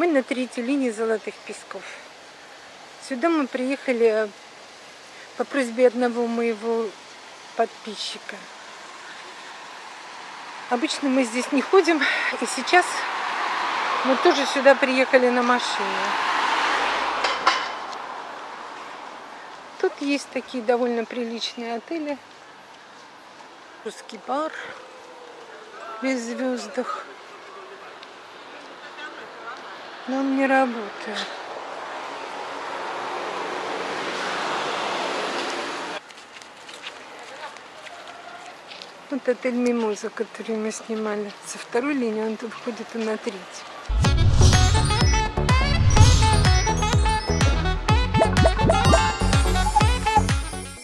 Мы на третьей линии Золотых Песков. Сюда мы приехали по просьбе одного моего подписчика. Обычно мы здесь не ходим, и сейчас мы тоже сюда приехали на машине. Тут есть такие довольно приличные отели. Русский бар без звездах. Но он не работает. Вот отель Мимоза, который мы снимали. Со второй линии он тут входит и на третью.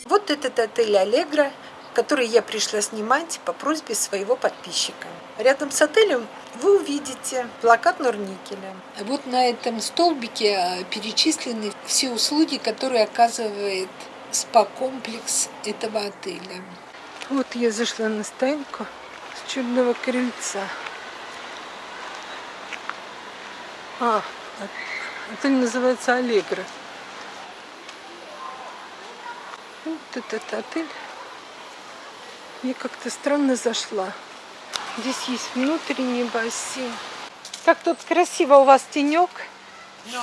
Вот этот отель Аллегра, который я пришла снимать по просьбе своего подписчика. Рядом с отелем вы увидите плакат Норникеля. Вот на этом столбике а, перечислены все услуги, которые оказывает спа-комплекс этого отеля. Вот я зашла на стоянку с чудного крыльца. А, отель называется Аллегра. Вот этот отель. Я как-то странно зашла. Здесь есть внутренний бассейн. Как тут красиво у вас тенек. No.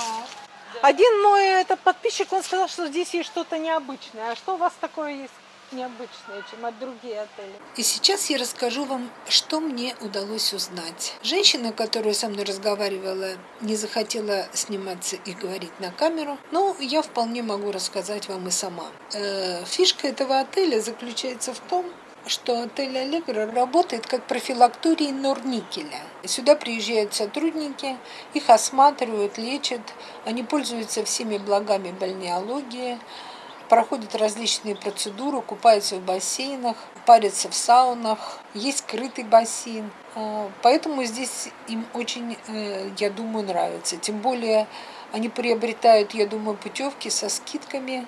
Один мой этот подписчик, он сказал, что здесь есть что-то необычное. А что у вас такое есть необычное, чем от других отелей? И сейчас я расскажу вам, что мне удалось узнать. Женщина, которая со мной разговаривала, не захотела сниматься и говорить на камеру, но я вполне могу рассказать вам и сама. Э, фишка этого отеля заключается в том, что отель «Аллегро» работает как профилакторий Норникеля. Сюда приезжают сотрудники, их осматривают, лечат, они пользуются всеми благами бальнеологии, проходят различные процедуры, купаются в бассейнах, парятся в саунах, есть скрытый бассейн. А, поэтому здесь им очень, э, я думаю, нравится. Тем более они приобретают, я думаю, путевки со скидками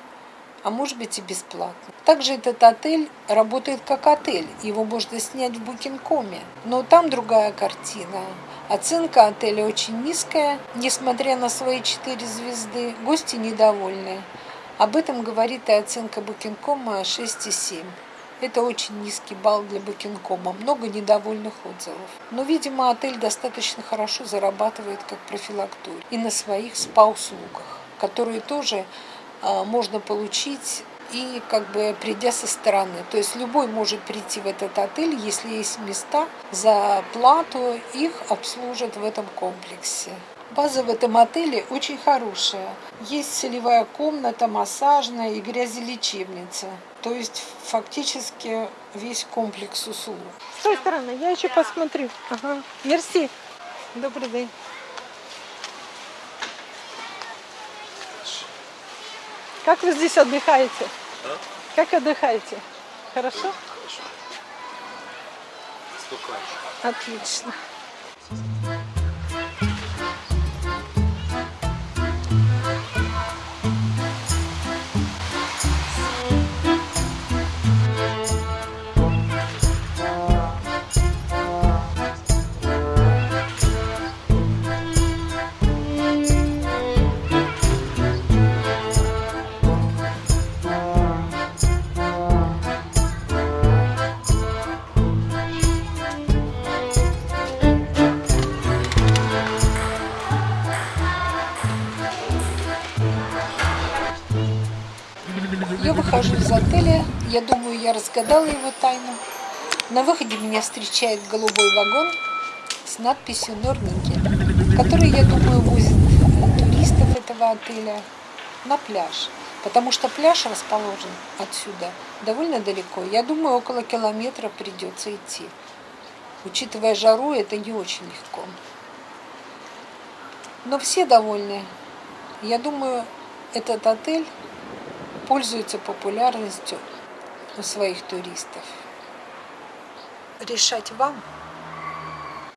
а может быть и бесплатно. Также этот отель работает как отель, его можно снять в Букинкоме, но там другая картина. Оценка отеля очень низкая, несмотря на свои 4 звезды, гости недовольны. Об этом говорит и оценка Букинкома 6,7. Это очень низкий балл для Букинкома, много недовольных отзывов. Но, видимо, отель достаточно хорошо зарабатывает как профилакторий и на своих спа-услугах, которые тоже можно получить и как бы придя со стороны. То есть любой может прийти в этот отель, если есть места, за плату их обслужат в этом комплексе. База в этом отеле очень хорошая. Есть солевая комната, массажная и грязелечебница. То есть фактически весь комплекс услуг. С той стороны, я еще посмотрю. Ага. Мерси. Добрый день. Как вы здесь отдыхаете? А? Как отдыхаете? Хорошо? Хорошо. Спокойно. Отлично. Выхожу из отеля, я думаю, я разгадала его тайну. На выходе меня встречает голубой вагон с надписью Норнинген, который, я думаю, возит туристов этого отеля на пляж. Потому что пляж расположен отсюда довольно далеко. Я думаю, около километра придется идти. Учитывая жару, это не очень легко. Но все довольны. Я думаю, этот отель пользуется популярностью у своих туристов. Решать вам.